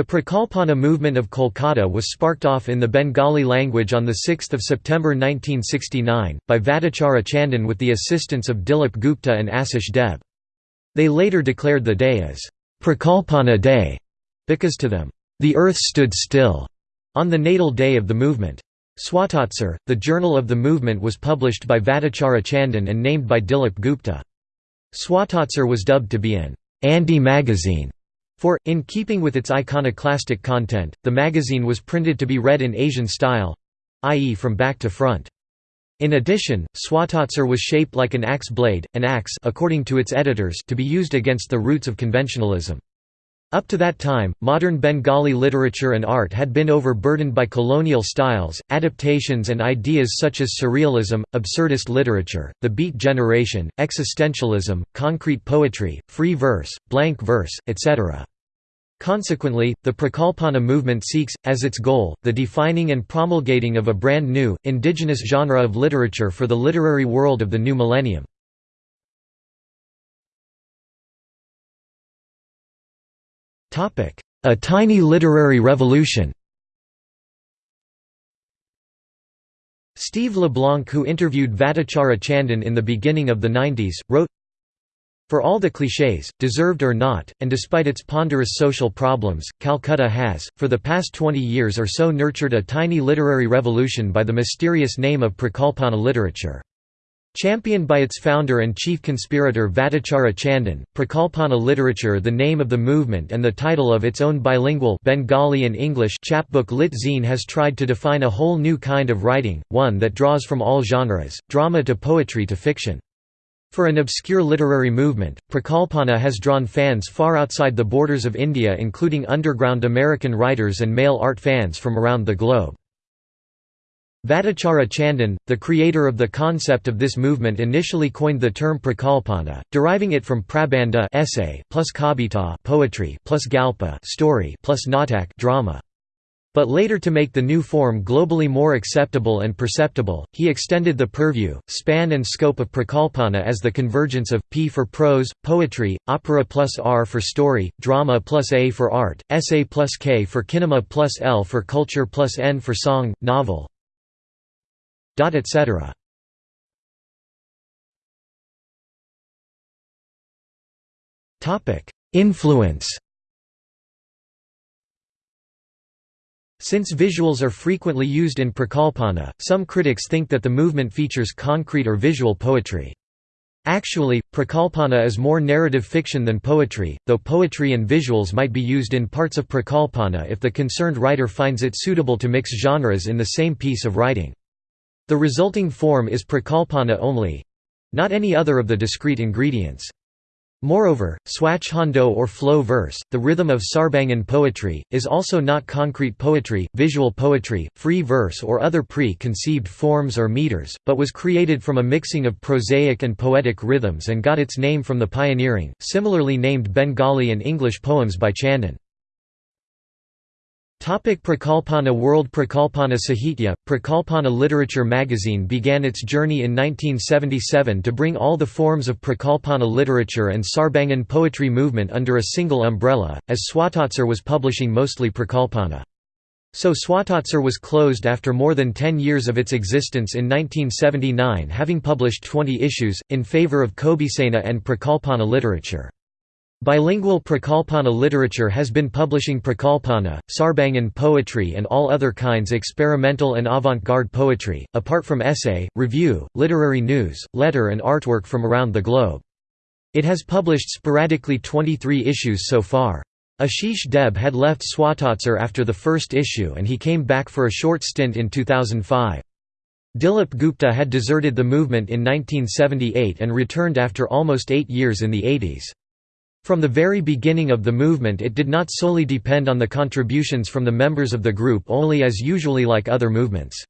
The Prakalpana movement of Kolkata was sparked off in the Bengali language on 6 September 1969, by Vattacharja Chandan with the assistance of Dilip Gupta and Asish Deb. They later declared the day as Prakalpana Day, because to them, the earth stood still, on the natal day of the movement. Swatotsar, the journal of the movement was published by Vattacharja Chandan and named by Dilip Gupta. Swatotsar was dubbed to be an Andy magazine for, in keeping with its iconoclastic content, the magazine was printed to be read in Asian style—i.e. from back to front. In addition, Swatotsar was shaped like an axe blade, an axe according to its editors to be used against the roots of conventionalism. Up to that time, modern Bengali literature and art had been overburdened by colonial styles, adaptations and ideas such as surrealism, absurdist literature, the beat generation, existentialism, concrete poetry, free verse, blank verse, etc. Consequently, the Prakalpana movement seeks, as its goal, the defining and promulgating of a brand new, indigenous genre of literature for the literary world of the new millennium. A tiny literary revolution Steve LeBlanc who interviewed Vattacharja Chandan in the beginning of the 90s, wrote, For all the clichés, deserved or not, and despite its ponderous social problems, Calcutta has, for the past 20 years or so nurtured a tiny literary revolution by the mysterious name of Prakalpana literature. Championed by its founder and chief conspirator Vattacharja Chandan, Prakalpana literature the name of the movement and the title of its own bilingual Bengali and English chapbook Lit Zine has tried to define a whole new kind of writing, one that draws from all genres, drama to poetry to fiction. For an obscure literary movement, Prakalpana has drawn fans far outside the borders of India including underground American writers and mail art fans from around the globe. Vattacharja Chandan, the creator of the concept of this movement initially coined the term prakalpana, deriving it from prabandha essay plus kavita poetry plus galpa story plus natak drama. But later to make the new form globally more acceptable and perceptible, he extended the purview, span and scope of prakalpana as the convergence of, p for prose, poetry, opera plus r for story, drama plus a for art, essay plus k for kinema plus l for culture plus n for song, novel, etc. Influence Since visuals are frequently used in Prakalpana, some critics think that the movement features concrete or visual poetry. Actually, Prakalpana is more narrative fiction than poetry, though poetry and visuals might be used in parts of Prakalpana if the concerned writer finds it suitable to mix genres in the same piece of writing. The resulting form is prakalpana only—not any other of the discrete ingredients. Moreover, swachhando or flow verse, the rhythm of Sarbangan poetry, is also not concrete poetry, visual poetry, free verse or other pre-conceived forms or meters, but was created from a mixing of prosaic and poetic rhythms and got its name from the pioneering, similarly named Bengali and English poems by Chandan. Topic Prakalpana World Prakalpana Sahitya, Prakalpana Literature magazine began its journey in 1977 to bring all the forms of Prakalpana literature and Sarbangan poetry movement under a single umbrella, as Swatotsar was publishing mostly Prakalpana. So Swatotsar was closed after more than 10 years of its existence in 1979 having published 20 issues, in favour of Kobisena and Prakalpana literature. Bilingual Prakalpana literature has been publishing Prakalpana, Sarbangan poetry and all other kinds experimental and avant-garde poetry, apart from essay, review, literary news, letter and artwork from around the globe. It has published sporadically 23 issues so far. Ashish Deb had left Swatotsar after the first issue and he came back for a short stint in 2005. Dilip Gupta had deserted the movement in 1978 and returned after almost eight years in the 80s. From the very beginning of the movement it did not solely depend on the contributions from the members of the group only as usually like other movements.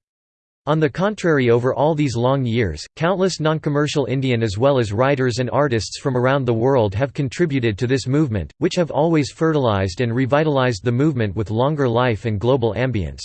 On the contrary over all these long years, countless non-commercial Indian as well as writers and artists from around the world have contributed to this movement, which have always fertilized and revitalized the movement with longer life and global ambience.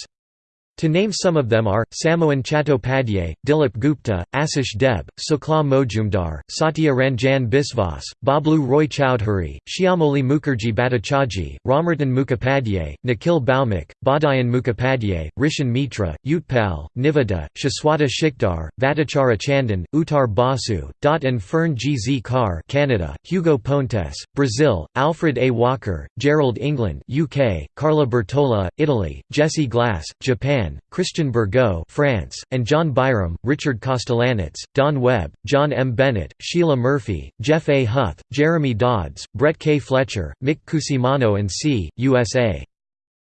To name some of them are, Samoan Chattopadhyay, Dilip Gupta, Asish Deb, Sukla Mojumdar, Satya Ranjan Biswas, Bablu Roy Chowdhury, Shyamoli Mukherjee Bhattacharjee, Ramaratan Mukhopadhyay, Nikhil Bhaumik, Badhayan Mukhopadhyay, Rishan Mitra, Utpal, Nivada, Shaswata Shikdar, Vattacharja Chandan, Uttar Basu, Dot and Fern G. Z. Carr Canada, Hugo Pontes, Brazil, Alfred A. Walker, Gerald England UK, Carla Bertola, Italy, Jesse Glass, Japan Christian Burgot France, and John Byram, Richard Kostelanetz, Don Webb, John M. Bennett, Sheila Murphy, Jeff A. Huth, Jeremy Dodds, Brett K. Fletcher, Mick Cusimano and C. USA.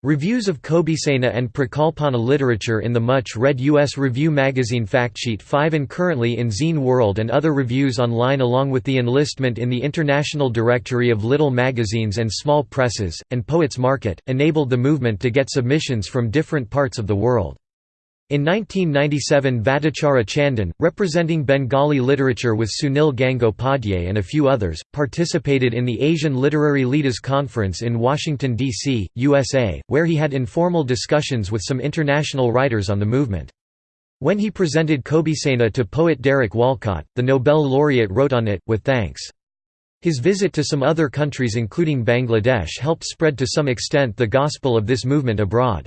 Reviews of Kobisena and Prakalpana literature in the much-read U.S. Review magazine Factsheet 5 and currently in Zine World and other reviews online along with the enlistment in the International Directory of Little Magazines and Small Presses, and Poets Market, enabled the movement to get submissions from different parts of the world. In 1997 Vattacharja Chandan, representing Bengali literature with Sunil Gangopadhyay and a few others, participated in the Asian Literary Leaders Conference in Washington, D.C., USA, where he had informal discussions with some international writers on the movement. When he presented Kobisena to poet Derek Walcott, the Nobel laureate wrote on it, with thanks. His visit to some other countries including Bangladesh helped spread to some extent the gospel of this movement abroad.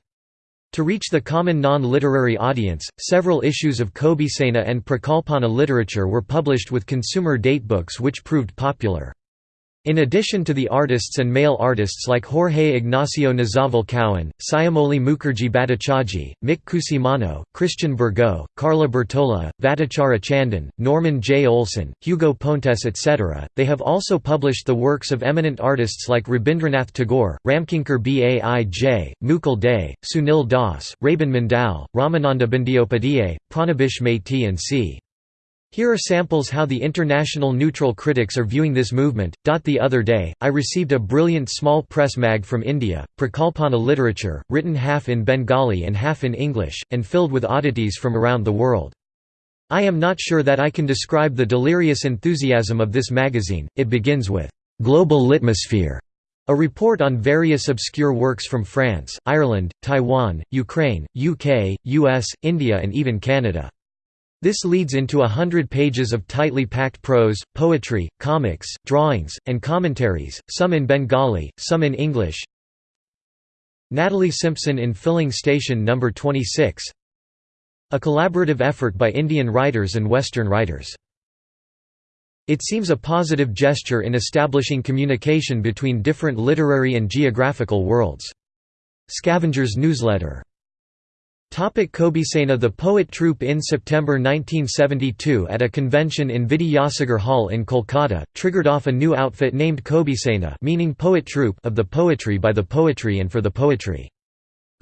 To reach the common non-literary audience, several issues of Kobisena and Prakalpana literature were published with consumer datebooks which proved popular. In addition to the artists and mail artists like Jorge Ignacio Nazaval Cowan, Shyamoli Mukherjee Bhattacharjee, Mick Cusimano, Christian Burgot, Carla Bertola, Vattacharja Chandan, Norman J. Olson, Hugo Pontes etc., they have also published the works of eminent artists like Rabindranath Tagore, Ramkinkar Baij, Mukul Dey, Sunil Das, Rabin Mandal, Ramananda Bandyopadhyay, Pranabhis Maiti and c. Here are samples how the international neutral critics are viewing this movement. The other day, I received a brilliant small press mag from India, Prakalpana literature, written half in Bengali and half in English, and filled with oddities from around the world. I am not sure that I can describe the delirious enthusiasm of this magazine. It begins with Global Litmosphere, a report on various obscure works from France, Ireland, Taiwan, Ukraine, UK, US, India, and even Canada. This leads into a hundred pages of tightly packed prose, poetry, comics, drawings, and commentaries, some in Bengali, some in English. Natalie Simpson in Filling Station No. 26 A collaborative effort by Indian writers and Western writers. It seems a positive gesture in establishing communication between different literary and geographical worlds. Scavengers Newsletter Kobisena The poet troupe in September 1972 at a convention in Vidyasagar Hall in Kolkata, triggered off a new outfit named Kobisena meaning poet troupe of the poetry by the poetry and for the poetry.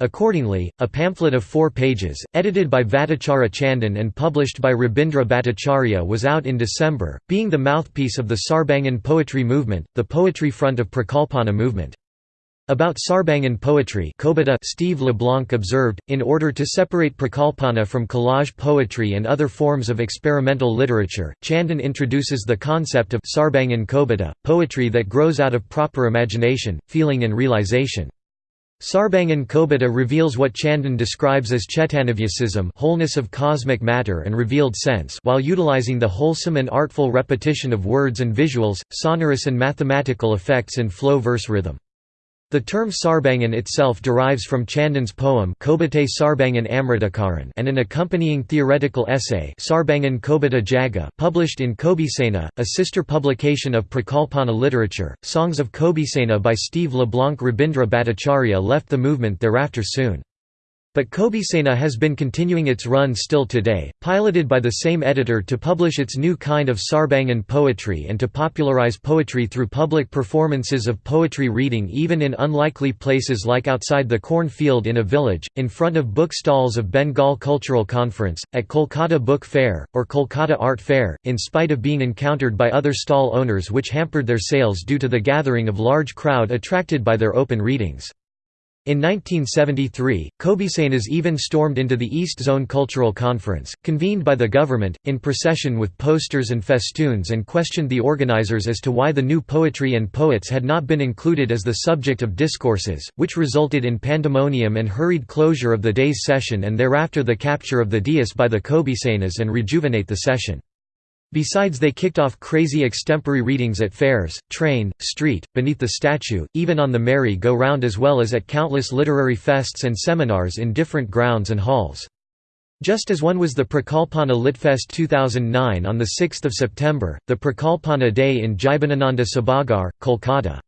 Accordingly, a pamphlet of four pages, edited by Vattacharja Chandan and published by Rabindra Bhattacharya was out in December, being the mouthpiece of the Sarbangan poetry movement, the poetry front of Prakalpana movement. About Sarbangan poetry Kobita Steve LeBlanc observed, in order to separate Prakalpana from collage poetry and other forms of experimental literature, Chandan introduces the concept of Sarbangan Kobita, poetry that grows out of proper imagination, feeling and realization. Sarbangan Kobita reveals what Chandan describes as Chetanavyasism wholeness of cosmic matter and revealed sense while utilizing the wholesome and artful repetition of words and visuals, sonorous and mathematical effects in flow verse rhythm. The term Sarbangan itself derives from Chandan's poem Sarbangan and an accompanying theoretical essay Sarbangan Kobita Jaga published in Kobisena, a sister publication of Prakalpana literature. Songs of Kobisena by Steve LeBlanc Rabindra Bhattacharya left the movement thereafter soon. But Kobisena has been continuing its run still today, piloted by the same editor to publish its new kind of Sarbangan poetry and to popularize poetry through public performances of poetry reading even in unlikely places like outside the cornfield in a village, in front of book stalls of Bengal Cultural Conference, at Kolkata Book Fair, or Kolkata Art Fair, in spite of being encountered by other stall owners which hampered their sales due to the gathering of large crowd attracted by their open readings. In 1973, Kobisenas even stormed into the East Zone Cultural Conference, convened by the government, in procession with posters and festoons and questioned the organizers as to why the new poetry and poets had not been included as the subject of discourses, which resulted in pandemonium and hurried closure of the day's session and thereafter the capture of the dais by the Kobisenas and rejuvenate the session. Besides they kicked off crazy extempore readings at fairs, train, street, beneath the statue, even on the merry-go-round as well as at countless literary fests and seminars in different grounds and halls. Just as one was the Prakalpana Litfest 2009 on 6 September, the Prakalpana Day in Jibanananda Sabhagar, Kolkata.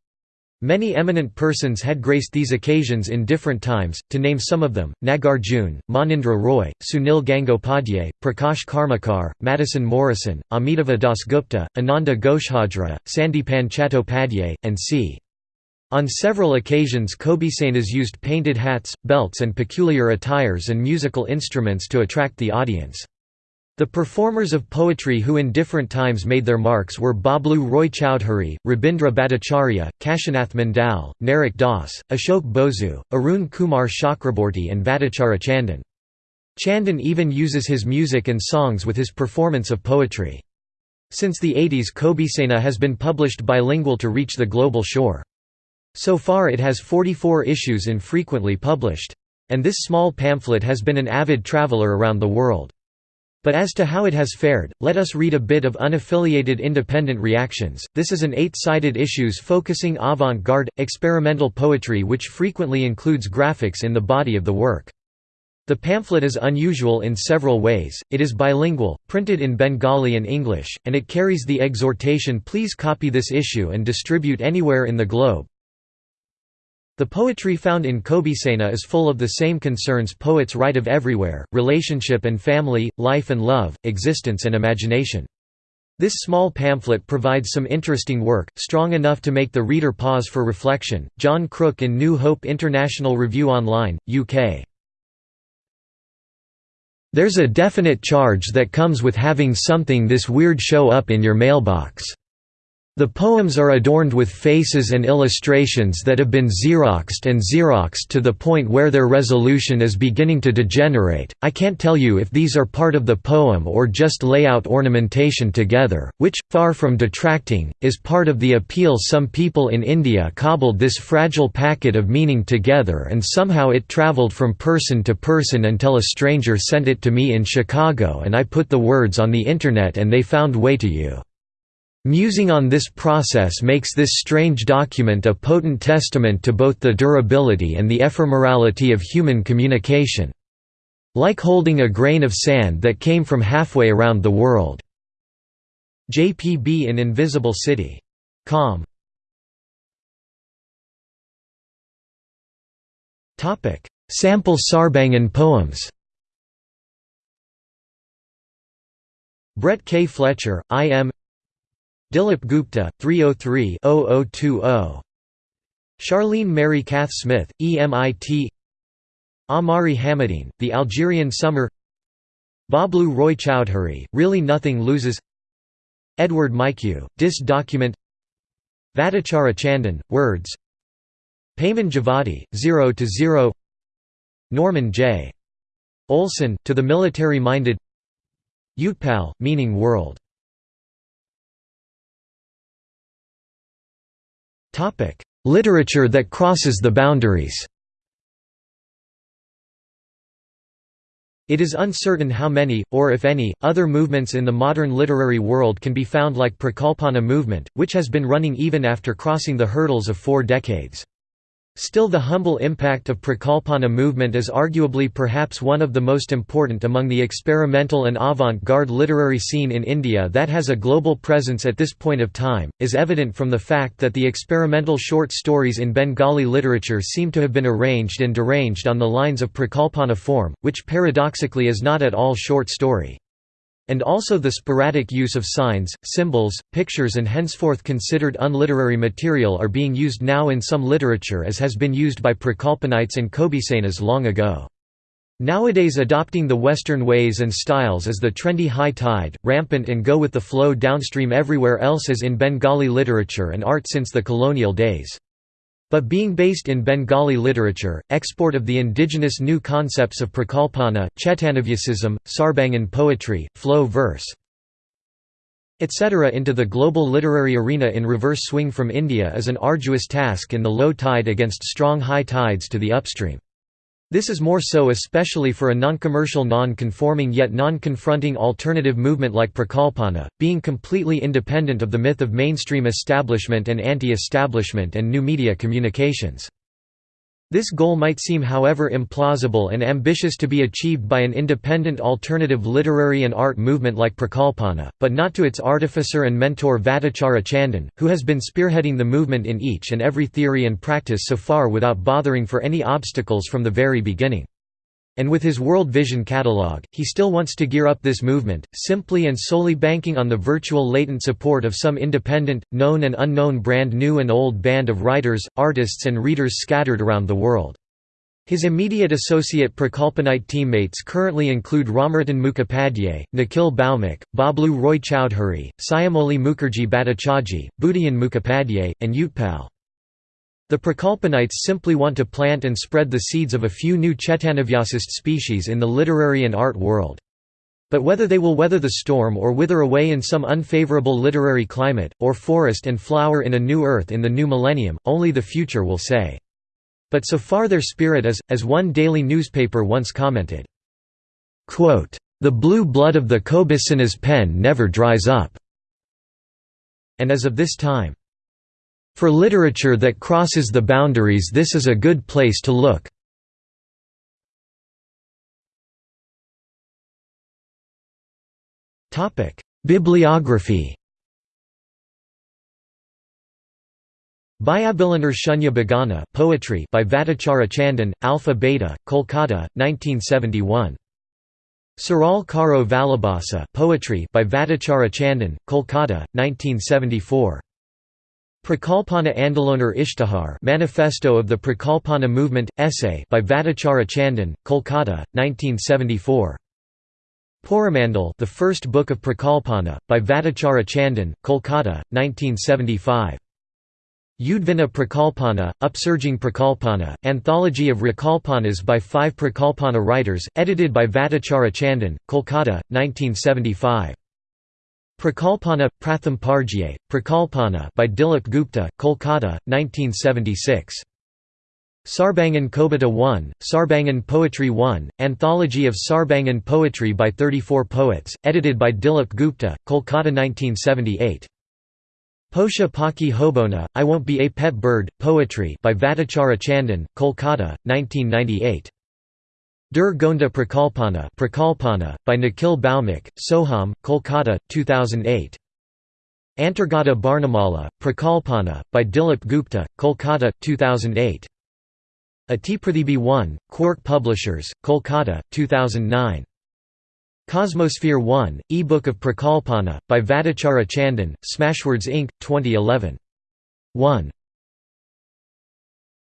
Many eminent persons had graced these occasions in different times, to name some of them, Nagarjun, Manindra Roy, Sunil Gangopadhyay, Prakash Karmakar, Madison Morrison, Amitabha Dasgupta, Ananda Ghoshhajra, Sandipan Chattopadhyay, and c. On several occasions Kobisenas used painted hats, belts and peculiar attires and musical instruments to attract the audience. The performers of poetry who in different times made their marks were Bablu Roy Chowdhury, Rabindra Bhattacharya, Kashinath Mandal, Narak Das, Ashok Bosu, Arun Kumar Chakraborty and Vattacharja Chandan. Chandan even uses his music and songs with his performance of poetry. Since the 80s Kobisena has been published bilingual to reach the global shore. So far it has 44 issues infrequently published. And this small pamphlet has been an avid traveler around the world. But as to how it has fared, let us read a bit of unaffiliated independent reactions. This is an eight-sided issues focusing avant-garde, experimental poetry which frequently includes graphics in the body of the work. The pamphlet is unusual in several ways, it is bilingual, printed in Bengali and English, and it carries the exhortation please copy this issue and distribute anywhere in the globe. The poetry found in Kobisena is full of the same concerns poets write of everywhere, relationship and family, life and love, existence and imagination. This small pamphlet provides some interesting work, strong enough to make the reader pause for reflection. John Crook in New Hope International Review Online, UK. There's a definite charge that comes with having something this weird show up in your mailbox. The poems are adorned with faces and illustrations that have been xeroxed and xeroxed to the point where their resolution is beginning to degenerate. I can't tell you if these are part of the poem or just layout ornamentation together, which, far from detracting, is part of the appeal some people in India cobbled this fragile packet of meaning together and somehow it travelled from person to person until a stranger sent it to me in Chicago and I put the words on the internet and they found way to you. Musing on this process makes this strange document a potent testament to both the durability and the ephemerality of human communication. Like holding a grain of sand that came from halfway around the world. JPB in Invisible City. Com. Sample Sarbangan poems Brett K. Fletcher, I. Dilip Gupta, 303-0020 Charlene Mary Cath Smith, EMIT Amari Hamadine, The Algerian Summer. Bablu Roy Chowdhury, Really Nothing Loses. Edward Mycue, Dis Document. Vattacharja Chandan, Words. Payman Javadi, Zero to Zero. Norman J. Olson, To the Military-Minded Utpal, Meaning World Literature that crosses the boundaries It is uncertain how many, or if any, other movements in the modern literary world can be found like Prakalpana movement, which has been running even after crossing the hurdles of four decades. Still the humble impact of Prakalpana movement is arguably perhaps one of the most important among the experimental and avant-garde literary scene in India that has a global presence at this point of time, is evident from the fact that the experimental short stories in Bengali literature seem to have been arranged and deranged on the lines of Prakalpana form, which paradoxically is not at all short story and also the sporadic use of signs, symbols, pictures and henceforth considered unliterary material are being used now in some literature as has been used by Prakalpanites and Kobisenas long ago. Nowadays adopting the Western ways and styles is the trendy high tide, rampant and go with the flow downstream everywhere else as in Bengali literature and art since the colonial days. But being based in Bengali literature, export of the indigenous new concepts of Prakalpana, Chetanavyasism, Sarbangan poetry, flow verse, etc. into the global literary arena in reverse swing from India is an arduous task in the low tide against strong high tides to the upstream. This is more so especially for a non-commercial non-conforming yet non-confronting alternative movement like Prakalpana, being completely independent of the myth of mainstream establishment and anti-establishment and new media communications. This goal might seem however implausible and ambitious to be achieved by an independent alternative literary and art movement like Prakalpana, but not to its artificer and mentor Vattacharja Chandan, who has been spearheading the movement in each and every theory and practice so far without bothering for any obstacles from the very beginning. And with his World Vision catalogue, he still wants to gear up this movement, simply and solely banking on the virtual latent support of some independent, known and unknown brand new and old band of writers, artists and readers scattered around the world. His immediate associate Prakalpanite teammates currently include Ramaratan Mukhopadhyay, Nikhil Bhaumik, Bablu Roy Chowdhury, Shyamoli Mukherjee Bhattacharjee, Budian Mukhopadhyay, and Utpal. The Prakalpanites simply want to plant and spread the seeds of a few new Chetanavyasist species in the literary and art world. But whether they will weather the storm or wither away in some unfavorable literary climate, or forest and flower in a new earth in the new millennium, only the future will say. But so far their spirit is, as one daily newspaper once commented, "...the blue blood of the Kobisena's pen never dries up." And as of this time, for literature that crosses the boundaries this is a good place to look. Bibliography Bayabilanar Shunya Bagana poetry by Vattacharja Chandan, Alpha Beta, Kolkata, 1971. Saral Karo Valabhasa poetry by Vattacharja Chandan, Kolkata, 1974. Prakalpana Andolonar Ishtihar Manifesto of the Prakalpana Movement, essay by Vattacharja Chandan, Kolkata, 1974. Poramandal The First Book of Prakalpana, by Vattacharja Chandan, Kolkata, 1975. Udvina Prakalpana, Upsurging Prakalpana, Anthology of Prakalpanas by five Prakalpana writers, edited by Vattacharja Chandan, Kolkata, 1975. Prakalpana, Pratham Parjye, Prakalpana by Dilip Gupta, Kolkata, 1976. Sarbangan Kobita 1, Sarbangan Poetry 1, Anthology of Sarbangan Poetry by 34 Poets, edited by Dilip Gupta, Kolkata 1978. Posha Paki Hobona, I Won't Be a Pet Bird, Poetry by Vattacharja Chandan, Kolkata, 1998. Dur Gonda Prakalpana, Prakalpana by Nikhil Bhaumik, Soham, Kolkata, 2008. Antargata Barnamala, Prakalpana, by Dilip Gupta, Kolkata, 2008. Atiprathibi 1, Quark Publishers, Kolkata, 2009. Cosmosphere 1, e-book of Prakalpana, by Vattacharja Chandan, Smashwords Inc., 2011. 1.